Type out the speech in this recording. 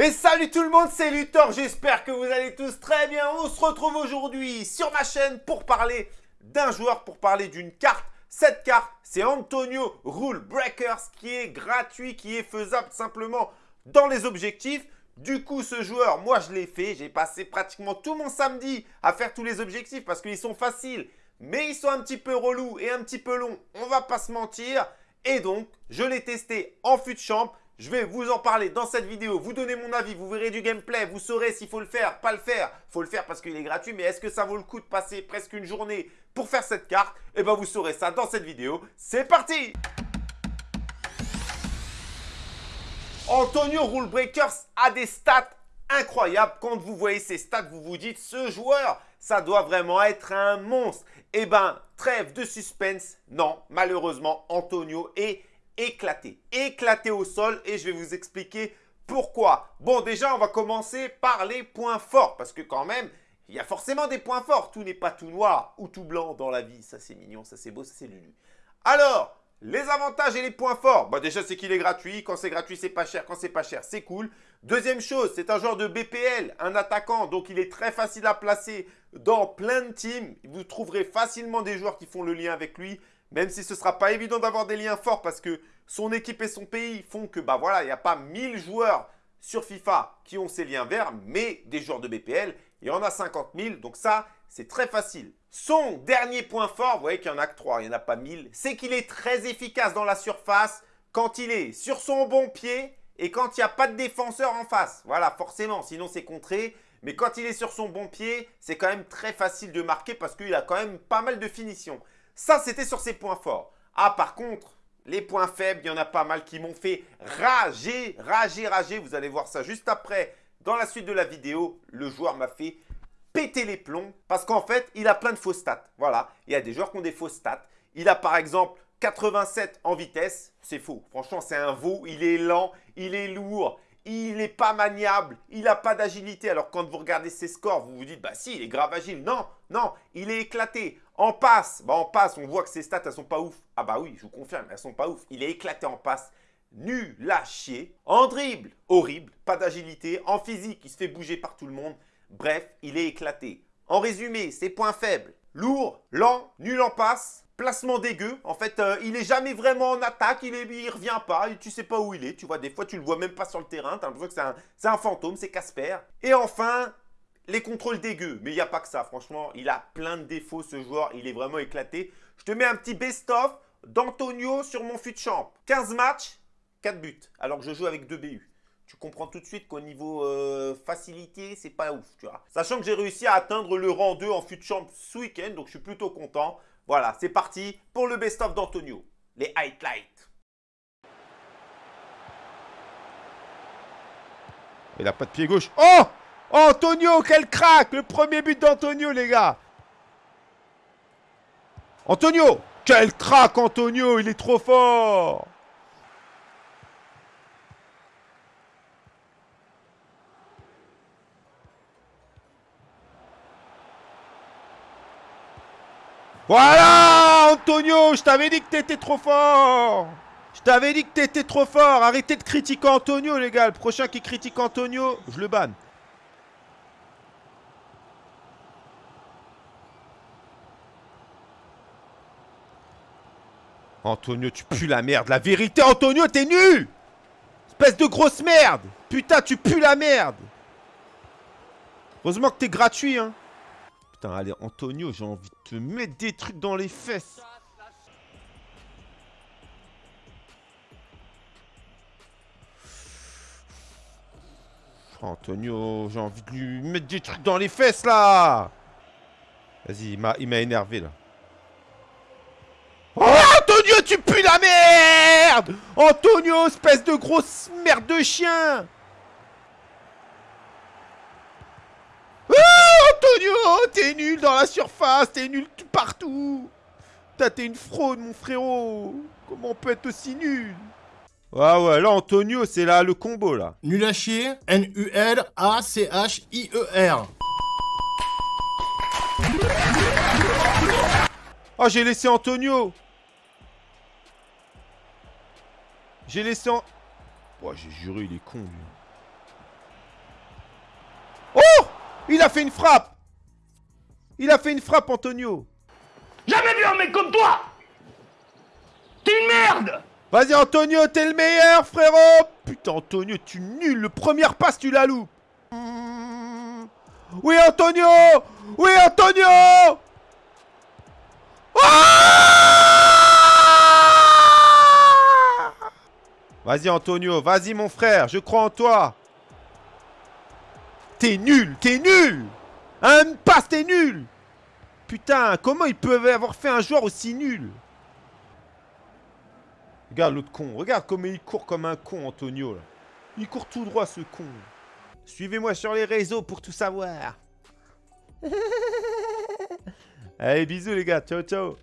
Et salut tout le monde, c'est Luthor, j'espère que vous allez tous très bien. On se retrouve aujourd'hui sur ma chaîne pour parler d'un joueur, pour parler d'une carte. Cette carte, c'est Antonio Rule Breakers qui est gratuit, qui est faisable simplement dans les objectifs. Du coup, ce joueur, moi je l'ai fait. J'ai passé pratiquement tout mon samedi à faire tous les objectifs parce qu'ils sont faciles. Mais ils sont un petit peu relous et un petit peu longs, on va pas se mentir. Et donc, je l'ai testé en fut de champ. Je vais vous en parler dans cette vidéo, vous donner mon avis, vous verrez du gameplay, vous saurez s'il faut le faire, pas le faire. faut le faire parce qu'il est gratuit, mais est-ce que ça vaut le coup de passer presque une journée pour faire cette carte? Eh bien, vous saurez ça dans cette vidéo. C'est parti Antonio Rulebreakers a des stats incroyables. Quand vous voyez ces stats, vous vous dites, ce joueur, ça doit vraiment être un monstre. Eh ben, trêve de suspense. Non, malheureusement, Antonio est éclaté. Éclaté au sol et je vais vous expliquer pourquoi. Bon, déjà, on va commencer par les points forts parce que quand même, il y a forcément des points forts. Tout n'est pas tout noir ou tout blanc dans la vie. Ça, c'est mignon, ça, c'est beau, ça, c'est lulu. Alors, les avantages et les points forts. Bah déjà, c'est qu'il est gratuit. Quand c'est gratuit, c'est pas cher. Quand c'est pas cher, c'est cool. Deuxième chose, c'est un joueur de BPL, un attaquant. Donc, il est très facile à placer dans plein de teams. Vous trouverez facilement des joueurs qui font le lien avec lui. Même si ce ne sera pas évident d'avoir des liens forts parce que son équipe et son pays font que, bah voilà, il n'y a pas 1000 joueurs sur FIFA qui ont ces liens verts, mais des joueurs de BPL, il y en a 50 000. Donc ça, c'est très facile. Son dernier point fort, vous voyez qu'il n'y en a que 3, il n'y en a pas 1000, c'est qu'il est très efficace dans la surface quand il est sur son bon pied et quand il n'y a pas de défenseur en face. Voilà, forcément, sinon c'est contré. Mais quand il est sur son bon pied, c'est quand même très facile de marquer parce qu'il a quand même pas mal de finition. Ça, c'était sur ses points forts. Ah, par contre, les points faibles, il y en a pas mal qui m'ont fait rager, rager, rager. Vous allez voir ça juste après. Dans la suite de la vidéo, le joueur m'a fait péter les plombs parce qu'en fait, il a plein de faux stats. Voilà, il y a des joueurs qui ont des faux stats. Il a par exemple 87 en vitesse. C'est faux. Franchement, c'est un veau. Il est lent, il est lourd, il n'est pas maniable, il n'a pas d'agilité. Alors quand vous regardez ses scores, vous vous dites, bah si, il est grave agile. Non, non, il est éclaté. En passe, bah en passe, on voit que ses stats, elles sont pas ouf. Ah bah oui, je vous confirme, elles sont pas ouf. Il est éclaté en passe, nul à chier. En dribble, horrible, pas d'agilité. En physique, il se fait bouger par tout le monde. Bref, il est éclaté. En résumé, ses points faibles, lourd, lent, nul en passe, placement dégueu. En fait, euh, il est jamais vraiment en attaque, il, ne revient pas, tu sais pas où il est. Tu vois, des fois, tu le vois même pas sur le terrain. Tu as l'impression que c'est un, fantôme, c'est Casper. Et enfin, les contrôles dégueux. Mais il n'y a pas que ça, franchement. Il a plein de défauts, ce joueur. Il est vraiment éclaté. Je te mets un petit best-of d'Antonio sur mon fut champ. 15 matchs, 4 buts, alors que je joue avec 2 BU. Tu comprends tout de suite qu'au niveau euh, facilité, c'est pas ouf. Sachant que j'ai réussi à atteindre le rang 2 en fut champ ce week-end, donc je suis plutôt content. Voilà, c'est parti pour le best-of d'Antonio. Les highlights. Il a pas de pied gauche. Oh Antonio, quel crack Le premier but d'Antonio, les gars. Antonio Quel crack, Antonio Il est trop fort Voilà Antonio, je t'avais dit que t'étais trop fort Je t'avais dit que t'étais trop fort Arrêtez de critiquer Antonio, les gars Le prochain qui critique Antonio, je le banne. Antonio, tu pues la merde. La vérité, Antonio, t'es nul Espèce de grosse merde Putain, tu pues la merde Heureusement que t'es gratuit, hein Putain, allez, Antonio, j'ai envie de te mettre des trucs dans les fesses. Antonio, j'ai envie de lui mettre des trucs dans les fesses, là Vas-y, il m'a énervé, là. Oh, Antonio, tu pues la merde Antonio, espèce de grosse merde de chien Antonio, t'es nul dans la surface, t'es nul partout. T'es une fraude, mon frérot. Comment on peut être aussi nul? Ouais, ouais, là, Antonio, c'est là le combo, là. Nul à chier, N-U-L-A-C-H-I-E-R. Oh, j'ai laissé Antonio. J'ai laissé en... Ouais, j'ai juré, il est con, lui. Il a fait une frappe! Il a fait une frappe, Antonio! Jamais vu un mec comme toi! T'es une merde! Vas-y, Antonio, t'es le meilleur, frérot! Putain, Antonio, tu nul Le première passe, tu la loupes. Oui, Antonio! Oui, Antonio Vas-y, Antonio, vas-y, mon frère, je crois en toi. T'es nul, t'es nul. Un passe, t'es nul. Putain, comment ils peuvent avoir fait un joueur aussi nul? Regarde l'autre con, regarde comment il court comme un con, Antonio. Il court tout droit, ce con. Suivez-moi sur les réseaux pour tout savoir. Allez, bisous les gars, ciao ciao